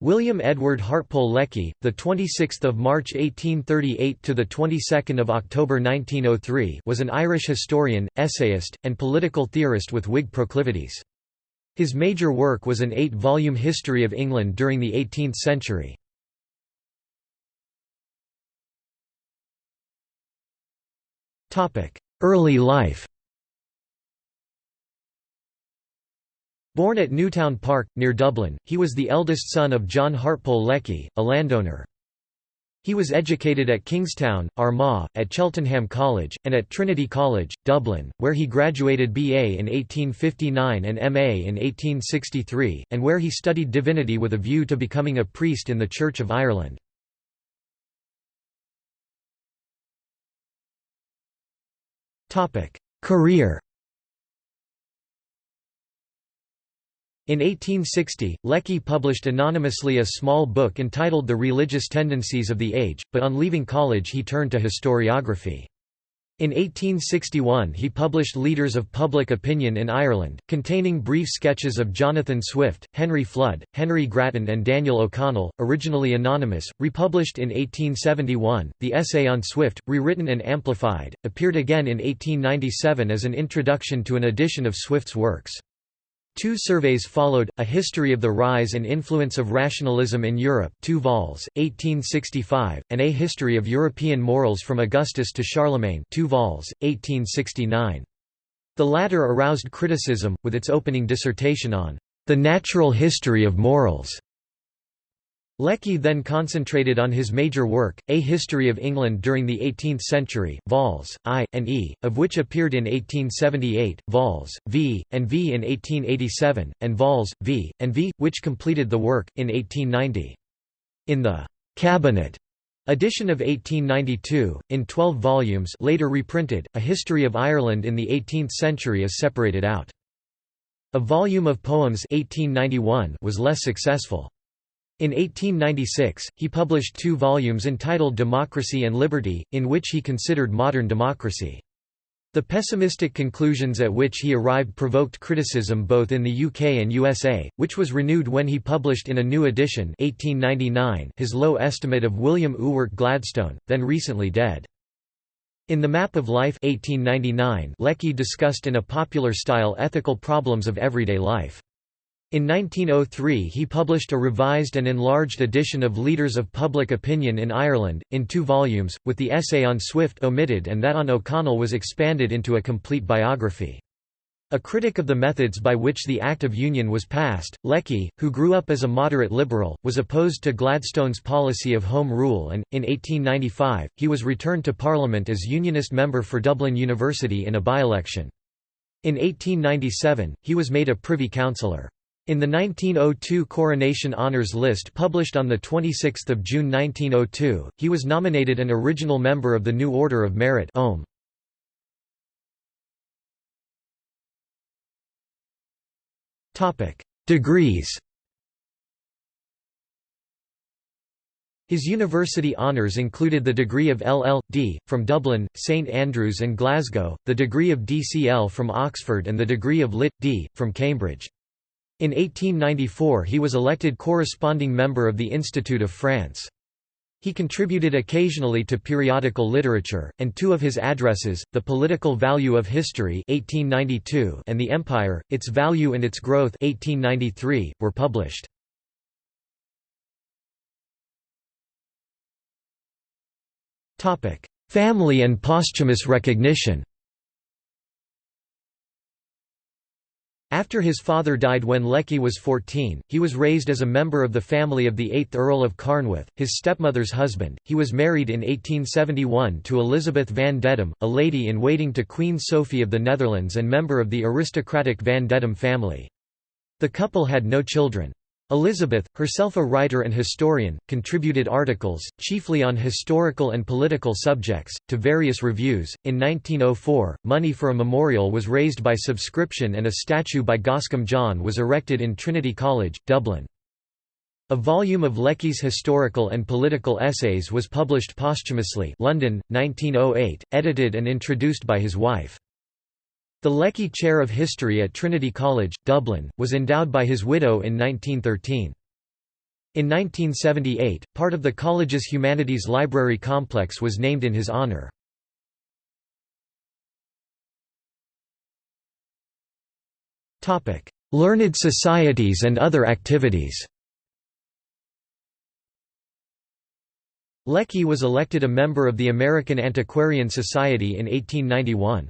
William Edward Hartpole Lecky, the 26th of March 1838 to the 22nd of October 1903, was an Irish historian, essayist, and political theorist with Whig proclivities. His major work was an eight-volume history of England during the 18th century. Topic: Early life Born at Newtown Park, near Dublin, he was the eldest son of John Hartpole Lecky, a landowner. He was educated at Kingstown, Armagh, at Cheltenham College, and at Trinity College, Dublin, where he graduated BA in 1859 and MA in 1863, and where he studied divinity with a view to becoming a priest in the Church of Ireland. Career In 1860, Lecky published anonymously a small book entitled The Religious Tendencies of the Age, but on leaving college he turned to historiography. In 1861 he published Leaders of Public Opinion in Ireland, containing brief sketches of Jonathan Swift, Henry Flood, Henry Grattan and Daniel O'Connell, originally anonymous, republished in 1871. The essay on Swift, rewritten and amplified, appeared again in 1897 as an introduction to an edition of Swift's works. Two surveys followed, A History of the Rise and Influence of Rationalism in Europe 2 vols, 1865, and A History of European Morals from Augustus to Charlemagne 2 vols, 1869. The latter aroused criticism, with its opening dissertation on the natural history of morals. Lecky then concentrated on his major work, A History of England during the Eighteenth Century, vols. I, and E, of which appeared in 1878, vols. V, and V in 1887, and vols. V, and V, which completed the work, in 1890. In the «Cabinet» edition of 1892, in 12 volumes later reprinted, A History of Ireland in the Eighteenth Century is separated out. A volume of poems 1891 was less successful. In 1896, he published two volumes entitled Democracy and Liberty, in which he considered modern democracy. The pessimistic conclusions at which he arrived provoked criticism both in the UK and USA, which was renewed when he published in a new edition 1899 his low estimate of William Ewart Gladstone, then recently dead. In The Map of Life 1899, Lecky discussed in a popular style ethical problems of everyday life. In 1903 he published a revised and enlarged edition of Leaders of Public Opinion in Ireland, in two volumes, with the essay on Swift omitted and that on O'Connell was expanded into a complete biography. A critic of the methods by which the Act of Union was passed, Lecky, who grew up as a moderate liberal, was opposed to Gladstone's policy of Home Rule and, in 1895, he was returned to Parliament as Unionist member for Dublin University in a by-election. In 1897, he was made a Privy Councillor. In the 1902 Coronation Honours list published on 26 June 1902, he was nominated an original member of the New Order of Merit OM. Degrees His university honours included the degree of LL.D. from Dublin, St Andrews and Glasgow, the degree of DCL from Oxford and the degree of Lit.D. from Cambridge. In 1894 he was elected corresponding member of the Institute of France. He contributed occasionally to periodical literature, and two of his addresses, The Political Value of History 1892 and The Empire, Its Value and Its Growth 1893, were published. Family and posthumous recognition After his father died when Lecky was 14, he was raised as a member of the family of the 8th Earl of Carnwath, his stepmother's husband. He was married in 1871 to Elizabeth van Dedum, a lady-in-waiting to Queen Sophie of the Netherlands and member of the aristocratic van Dedum family. The couple had no children. Elizabeth, herself a writer and historian, contributed articles, chiefly on historical and political subjects, to various reviews. In 1904, money for a memorial was raised by subscription and a statue by Goscombe John was erected in Trinity College, Dublin. A volume of Lecky's historical and political essays was published posthumously London, 1908, edited and introduced by his wife. The Lecky Chair of History at Trinity College, Dublin, was endowed by his widow in 1913. In 1978, part of the college's humanities library complex was named in his honor. Learned societies and other activities Lecky was elected a member of the American Antiquarian Society in 1891.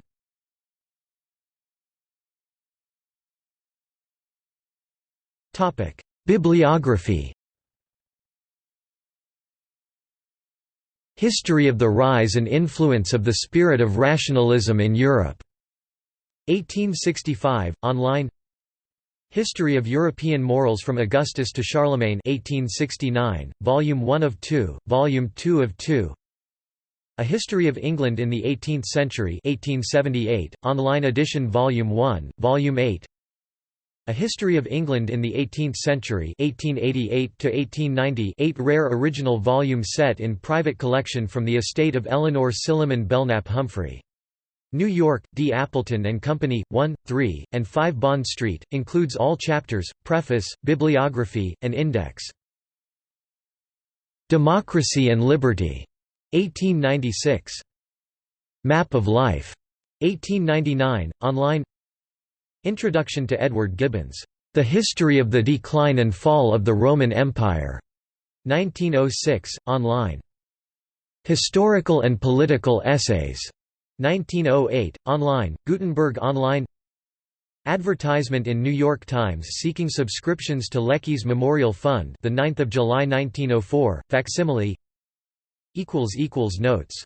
Bibliography. History of the rise and influence of the spirit of rationalism in Europe. 1865, online. History of European Morals from Augustus to Charlemagne 1869, Volume 1 of 2, Volume 2 of 2 A History of England in the Eighteenth Century 1878, online edition Volume 1, Volume 8 a History of England in the Eighteenth Century 1888 8 rare original volume set in private collection from the estate of Eleanor Silliman Belknap Humphrey. New York, D. Appleton and Company, 1, 3, and 5 Bond Street, includes all chapters, preface, bibliography, and index. Democracy and Liberty. 1896. Map of Life. 1899, online Introduction to Edward Gibbon's The History of the Decline and Fall of the Roman Empire, 1906, online. Historical and Political Essays, 1908, online, Gutenberg Online. Advertisement in New York Times seeking subscriptions to Lecky's Memorial Fund the 9th of July 1904 facsimile. Equals equals notes